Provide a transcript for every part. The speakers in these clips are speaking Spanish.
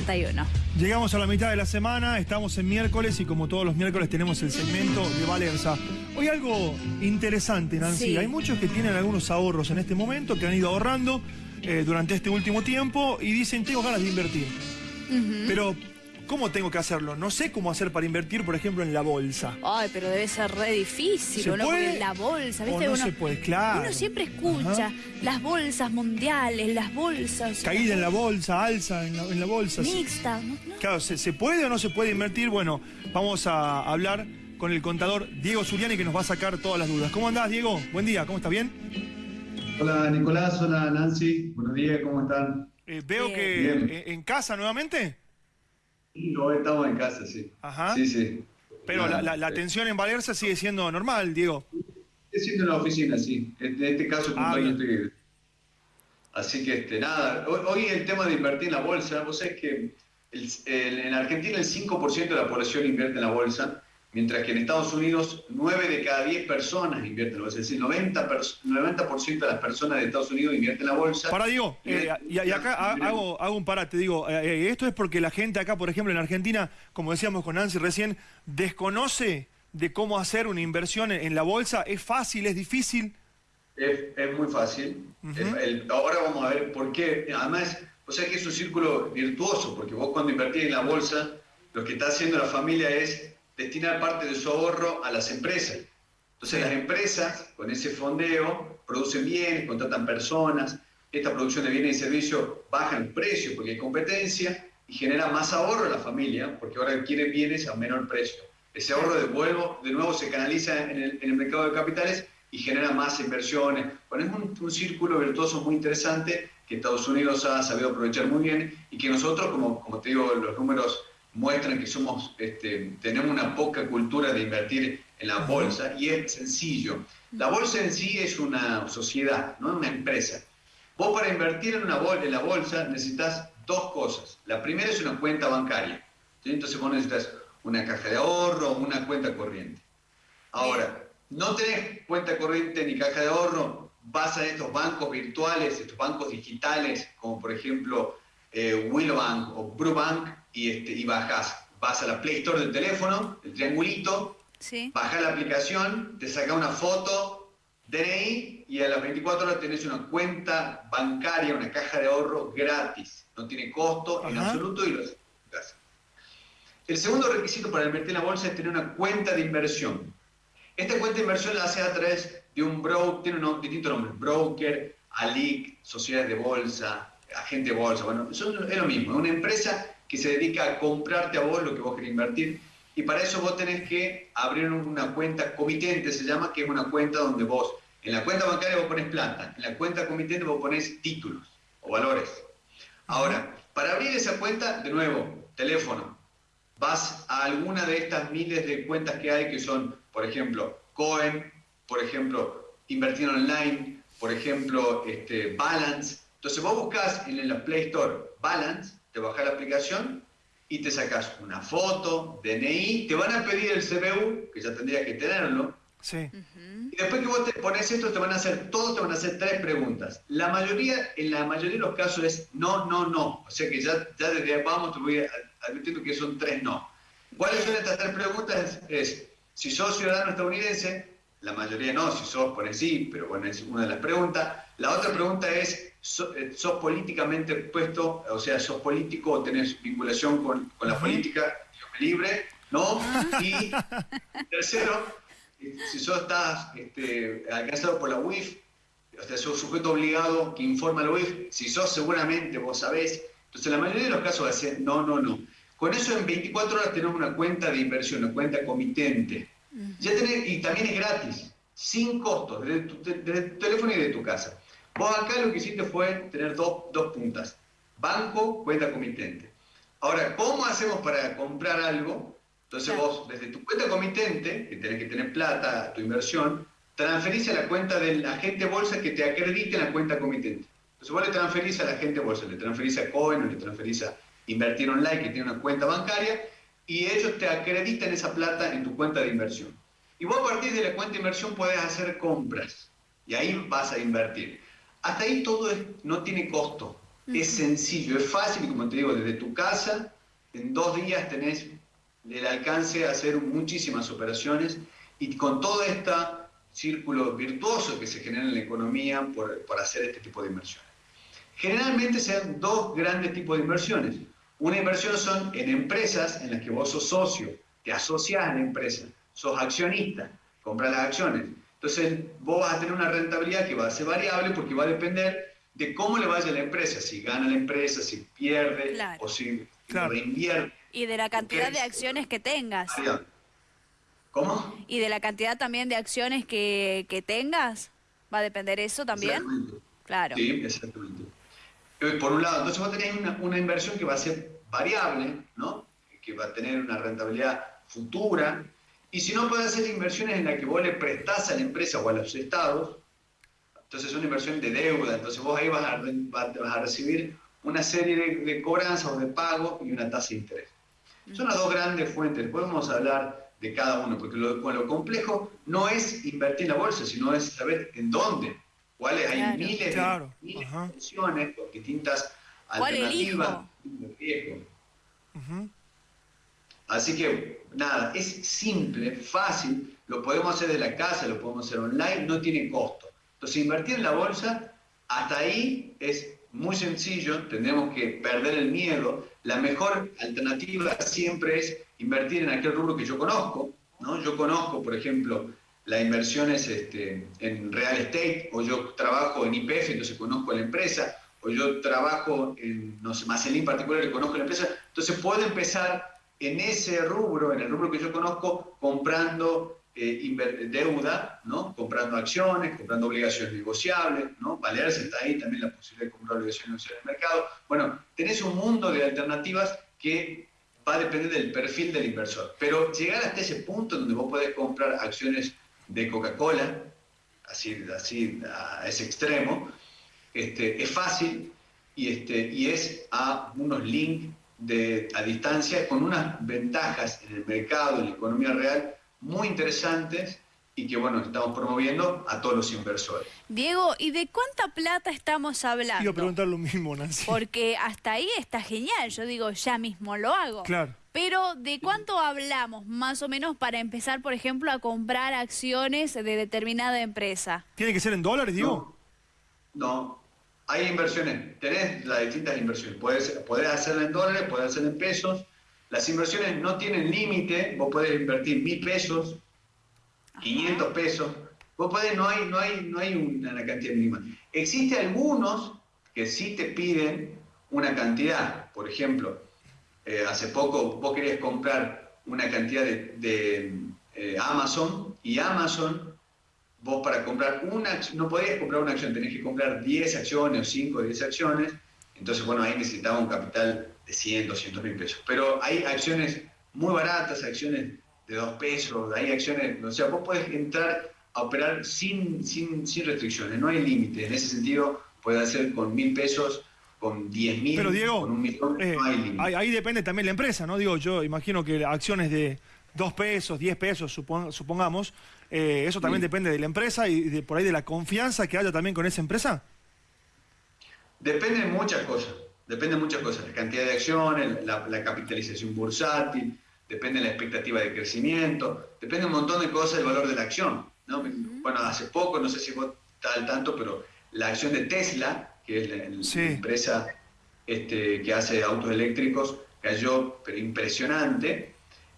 71. Llegamos a la mitad de la semana, estamos en miércoles y como todos los miércoles tenemos el segmento de Valerza. Hoy algo interesante, Nancy. Sí. Hay muchos que tienen algunos ahorros en este momento, que han ido ahorrando eh, durante este último tiempo y dicen, tengo ganas de invertir. Pero, ¿cómo tengo que hacerlo? No sé cómo hacer para invertir, por ejemplo, en la bolsa. Ay, pero debe ser re difícil, ¿Se ¿o no? puede? Porque la bolsa, O ¿viste? no uno, se puede, claro. uno siempre escucha Ajá. las bolsas mundiales, las bolsas. Caída en la bolsa, alza en la, en la bolsa. Mixta, ¿no? Claro, ¿se, se puede o no se puede invertir? Bueno, vamos a hablar con el contador Diego Zuriani que nos va a sacar todas las dudas. ¿Cómo andás, Diego? Buen día, ¿cómo está bien? Hola Nicolás, hola Nancy, buenos días, ¿cómo están? Eh, veo Bien. que Bien. en casa nuevamente, Hoy estamos en casa, sí. Ajá. Sí, sí. pero la, la- la eh, atención en Valerza sigue siendo normal, Diego. Estoy siendo en la oficina, sí. En este caso, Ah, bien. estoy... Así que, este, nada, hoy, hoy el tema de invertir en la bolsa, vos sabés que el- el- en Argentina el 5% de la población invierte en la bolsa, mientras que en Estados Unidos 9 de cada 10 personas invierten en la bolsa. Es decir, 90%, pers- 90 de las personas de Estados Unidos invierten en la bolsa. Para, Diego, eh, y, y acá hago, hago un parate, digo, eh, eh, esto es porque la gente acá, por ejemplo, en Argentina, como decíamos con Nancy recién, desconoce de cómo hacer una inversión en, en la bolsa. ¿Es fácil, es difícil? Es, es muy fácil. El- ahora vamos a ver por qué. Además, o sea que es un círculo virtuoso, porque vos cuando invertís en la bolsa, lo que está haciendo la familia es destinar parte de su ahorro a las empresas. Entonces las empresas, con ese fondeo, producen bienes, contratan personas, esta producción de bienes y servicios baja el precio porque hay competencia y genera más ahorro a la familia, porque ahora adquiere bienes a menor precio. Ese ahorro de nuevo, de nuevo se canaliza en el, en el mercado de capitales y genera más inversiones. Bueno, es un, un círculo virtuoso muy interesante que Estados Unidos ha sabido aprovechar muy bien y que nosotros, como, como te digo, los números muestran que somos, este, tenemos una poca cultura de invertir en la bolsa y es sencillo. La bolsa en sí es una sociedad, no una empresa. Vos para invertir en, una bol en la bolsa necesitas dos cosas. La primera es una cuenta bancaria. ¿sí? Entonces vos necesitas una caja de ahorro o una cuenta corriente. Ahora, no tenés cuenta corriente ni caja de ahorro, vas a estos bancos virtuales, estos bancos digitales, como por ejemplo eh, Willowbank o Brubank, y, este, y bajás. Vas a la Play Store del teléfono, el triangulito, Sí. bajás la aplicación, te saca una foto, DNI, y a las 24 horas tenés una cuenta bancaria, una caja de ahorro gratis. No tiene costo en Ajá. absoluto y lo en. El segundo requisito para invertir en la bolsa es tener una cuenta de inversión. Esta cuenta de inversión la hace a través de un broker, tiene unos distintos nombres, broker, ALIC, sociedades de bolsa, agente de bolsa, bueno, son- es lo mismo, es una empresa que se dedica a comprarte a vos lo que vos querés invertir y para eso vos tenés que abrir una cuenta comitente, se llama, que es una cuenta donde vos, en la cuenta bancaria vos pones plata, en la cuenta comitente vos pones títulos o valores. Ahora, para abrir esa cuenta, de nuevo, teléfono, vas a alguna de estas miles de cuentas que hay que son, por ejemplo, Cohen, por ejemplo, Invertir Online, por ejemplo, este, Balance. Entonces vos buscas en la Play Store Balance, te bajás la aplicación y te sacas una foto, DNI, te van a pedir el CBU, que ya tendrías que tenerlo, Sí. y después que vos te pones esto, te van a hacer, todos te van a hacer tres preguntas. La mayoría, en la mayoría de los casos es no, no, no. O sea que ya, ya desde ahí vamos, te voy a- admitiendo que son tres no. ¿Cuáles son estas tres preguntas? Es, es, si sos ciudadano estadounidense, la mayoría no, si sos, pones sí, pero bueno, es una de las preguntas. La otra pregunta es, so- eh, ¿sos políticamente puesto, o sea, sos político o tenés vinculación con, con la política Dios libre? ¿No? Y tercero, si sos estás este, alcanzado por la UIF, o sea, sos sujeto obligado que informa la UIF, si sos seguramente vos sabés, entonces la mayoría de los casos va a ser no, no, no. Con eso en 24 horas tenemos una cuenta de inversión, una cuenta comitente. Ya tenés, y también es gratis, sin costos, desde tu, desde tu teléfono y de tu casa. Vos acá lo que hiciste fue tener dos, dos puntas, banco, cuenta comitente. Ahora, ¿cómo hacemos para comprar algo? Entonces Claro. vos, desde tu cuenta comitente, que tenés que tener plata, tu inversión, transferís a la cuenta del agente bolsa que te acredite en la cuenta comitente. Entonces vos le transferís a la agente bolsa, le transferís a Cohen o le transferís a Invertir Online, que tiene una cuenta bancaria, y ellos te acreditan esa plata en tu cuenta de inversión. Y vos a partir de la cuenta de inversión podés hacer compras, y ahí vas a invertir. Hasta ahí todo es- no tiene costo. Es sencillo, es fácil como te digo, desde tu casa, en dos días tenés el alcance a hacer muchísimas operaciones y con todo este círculo virtuoso que se genera en la economía por, por hacer este tipo de inversiones. Generalmente se dan dos grandes tipos de inversiones. Una inversión son en empresas en las que vos sos socio, te asocias a la empresa, sos accionista, compras las acciones. Entonces vos vas a tener una rentabilidad que va a ser variable porque va a depender de cómo le vaya a la empresa, si gana la empresa, si pierde o si reinvierte. Y de la cantidad de acciones que tengas. ¿Cómo? Y de la cantidad también de acciones que, tengas. ¿Va a depender eso también? Claro. Sí, exactamente. Eh, por un lado, entonces vos tenés una, una inversión que va a ser variable, ¿no? Que va a tener una rentabilidad futura. Y si no, puede hacer inversiones en las que vos le prestás a la empresa o a los estados. Entonces es una inversión de deuda. Entonces vos ahí vas a, vas a recibir una serie de, de cobranzas o de pagos y una tasa de interés. Son las dos grandes fuentes. Podemos hablar de cada uno, porque lo, lo complejo no es invertir en la bolsa, sino es saber en dónde cuáles hay miles, de, miles opciones con distintas alternativas de riesgo. Así que, nada, es simple, fácil, lo podemos hacer de la casa, lo podemos hacer online, no tiene costo. Entonces, invertir en la bolsa, hasta ahí es muy sencillo, tenemos que perder el miedo. La mejor alternativa siempre es invertir en aquel rubro que yo conozco. ¿no? Yo conozco, por ejemplo, la inversión es este, en real estate, o yo trabajo en IPF, entonces conozco la empresa, o yo trabajo en, no sé, en particular y conozco la empresa, entonces puedo empezar en ese rubro, en el rubro que yo conozco, comprando eh, deuda, ¿no? comprando acciones, comprando obligaciones negociables, ¿no? Baleares está ahí también la posibilidad de comprar obligaciones negociables en el mercado. Bueno, tenés un mundo de alternativas que va a depender del perfil del inversor. Pero llegar hasta ese punto donde vos podés comprar acciones de Coca-Cola, así, así a ese extremo, este, es fácil y, este, y es a unos links de, a distancia con unas ventajas en el mercado, en la economía real, muy interesantes y que bueno, estamos promoviendo a todos los inversores. Diego, ¿y de cuánta plata estamos hablando? Quiero preguntar lo mismo, Nancy. Porque hasta ahí está genial, yo digo, ya mismo lo hago. Claro. Pero, ¿de cuánto hablamos más o menos para empezar, por ejemplo, a comprar acciones de determinada empresa? ¿Tiene que ser en dólares, Diego? No, hay inversiones, tenés las distintas inversiones. Puedes, podés hacerla en dólares, puedes hacerla en pesos. Las inversiones no tienen límite, vos podés invertir mil pesos, 500 pesos. Vos podés, no hay, no hay, no hay una cantidad mínima. Existe algunos que sí te piden una cantidad. Por ejemplo, eh, hace poco vos querías comprar una cantidad de, eh, Amazon y Amazon, vos para comprar una no podías comprar una acción, tenés que comprar 10 acciones o 5 o 10 acciones, entonces bueno, ahí necesitaba un capital de 100, 200 mil pesos. Pero hay acciones muy baratas, acciones de 2 pesos, hay acciones, o sea, vos podés entrar a operar sin, sin, sin restricciones, no hay límite, en ese sentido puede hacer con mil pesos con 10 mil, Pero Diego, con un millón, eh, ahí, depende también la empresa, ¿no? Digo, yo imagino que acciones de 2 pesos, 10 pesos, supongamos, eh, eso también depende de la empresa y de, por ahí de la confianza que haya también con esa empresa. Depende de muchas cosas, depende de muchas cosas, la cantidad de acciones, la, capitalización bursátil, depende de la expectativa de crecimiento, depende de un montón de cosas del valor de la acción. ¿no? Bueno, hace poco, no sé si vos estás al tanto, pero la acción de Tesla que es la, empresa este, que hace autos eléctricos, cayó pero impresionante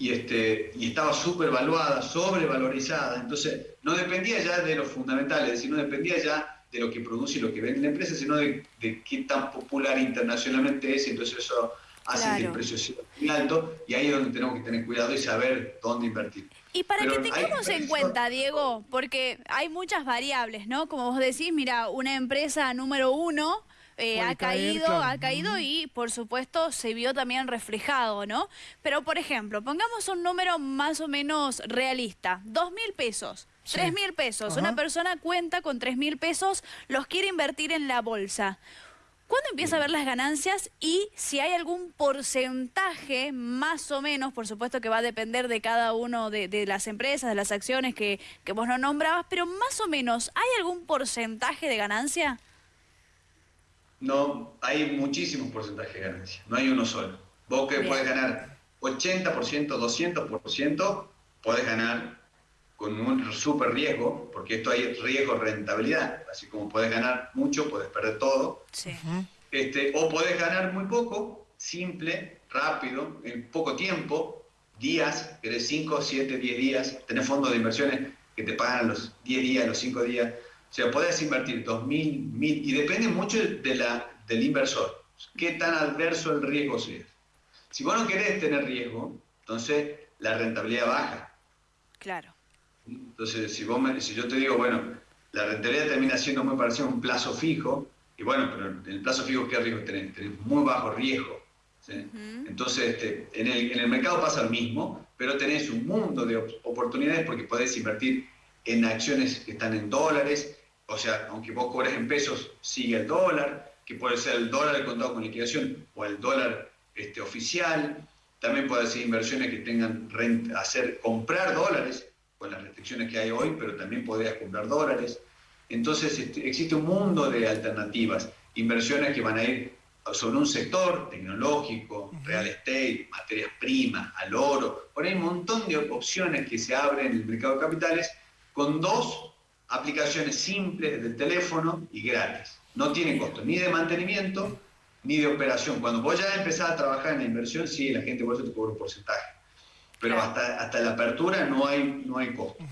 y, este, y estaba súper valuada, sobrevalorizada. Entonces, no dependía ya de los fundamentales, es decir, no dependía ya de lo que produce y lo que vende la empresa, sino de, qué tan popular internacionalmente es, y entonces eso hace que el precio sea muy alto, y ahí es donde tenemos que tener cuidado y saber dónde invertir. Y para que tengamos en cuenta, Diego, porque hay muchas variables, ¿no? Como vos decís, mira, una empresa número uno eh, ha caído, ha caído y por supuesto se vio también reflejado, ¿no? Pero por ejemplo, pongamos un número más o menos realista, dos mil pesos. Tres mil pesos. Una persona cuenta con tres mil pesos, los quiere invertir en la bolsa. ¿Cuándo empieza a ver las ganancias y si hay algún porcentaje, más o menos, por supuesto que va a depender de cada uno de, las empresas, de las acciones que, que, vos no nombrabas, pero más o menos, ¿hay algún porcentaje de ganancia? No, hay muchísimos porcentajes de ganancia, no hay uno solo. Vos que puedes ganar 80%, 200%, puedes ganar con un súper riesgo, porque esto hay riesgo-rentabilidad, así como puedes ganar mucho, puedes perder todo. Este, o puedes ganar muy poco, simple, rápido, en poco tiempo, días, querés 5, 7, 10 días, tenés fondos de inversiones que te pagan los 10 días, los 5 días. O sea, podés invertir 2.000, 1.000, y depende mucho de la, del inversor, qué tan adverso el riesgo sea. Si vos no querés tener riesgo, entonces la rentabilidad baja. Claro. Entonces, si, vos si yo te digo, bueno, la rentabilidad termina siendo muy parecida a un plazo fijo, y bueno, pero en el plazo fijo, ¿qué riesgo tenés? Tenés muy bajo riesgo. Entonces, este, en, el, en el mercado pasa lo mismo, pero tenés un mundo de oportunidades porque podés invertir en acciones que están en dólares, o sea, aunque vos cobres en pesos, sigue el dólar, que puede ser el dólar de contado con liquidación o el dólar este, oficial. También puede ser inversiones que tengan renta, hacer comprar dólares con las restricciones que hay hoy, pero también podrías comprar dólares. Entonces este, existe un mundo de alternativas, inversiones que van a ir sobre un sector tecnológico, real estate, materias primas, al oro. Por ahí hay un montón de opciones que se abren en el mercado de capitales con dos aplicaciones simples del teléfono y gratis. No tienen costo ni de mantenimiento ni de operación. Cuando vos ya empezás a trabajar en la inversión, sí, la gente por eso te cobra un porcentaje. Pero hasta, hasta la apertura no hay, no hay costo.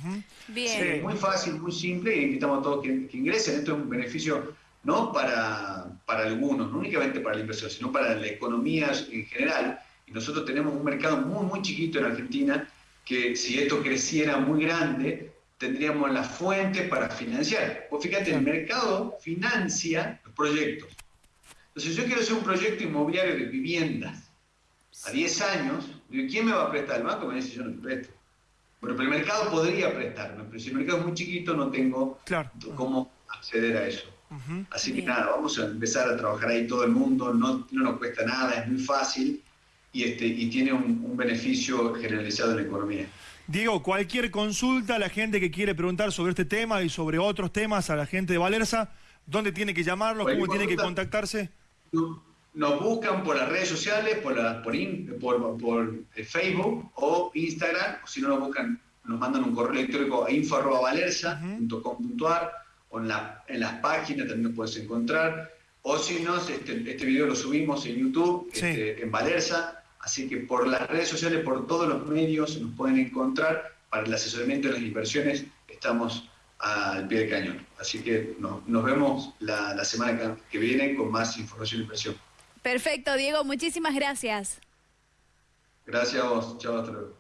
Bien. es muy fácil, muy simple y invitamos a todos que, que ingresen. Esto es un beneficio no para, para algunos, no únicamente para la inversión, sino para la economía en general. Y nosotros tenemos un mercado muy, muy chiquito en Argentina que si esto creciera muy grande, tendríamos la fuente para financiar. Pues fíjate, el mercado financia los proyectos. Entonces, yo quiero hacer un proyecto inmobiliario de viviendas a 10 años, ¿quién me va a prestar? El banco me dice, yo no te presto. Bueno, pero el mercado podría prestarme, pero si el mercado es muy chiquito, no tengo cómo acceder a eso. Así que nada, vamos a empezar a trabajar ahí todo el mundo, no, no nos cuesta nada, es muy fácil y, este, y tiene un, beneficio generalizado en la economía. Diego, cualquier consulta a la gente que quiere preguntar sobre este tema y sobre otros temas a la gente de Valerza, ¿dónde tiene que llamarlo? ¿Cómo tiene que contactarse? Nos buscan por las redes sociales, por, la, por, por, eh, Facebook o Instagram, o si no nos buscan, nos mandan un correo electrónico a info.valerza.com.ar o en, la, en las páginas también nos puedes encontrar. O si no, este, este video lo subimos en YouTube, este, en Valerza. Así que por las redes sociales, por todos los medios nos pueden encontrar. Para el asesoramiento de las inversiones estamos al pie del cañón. Así que nos vemos la, la semana que viene con más información e inversión. Perfecto, Diego. Muchísimas gracias. Gracias a vos. Chao, hasta luego.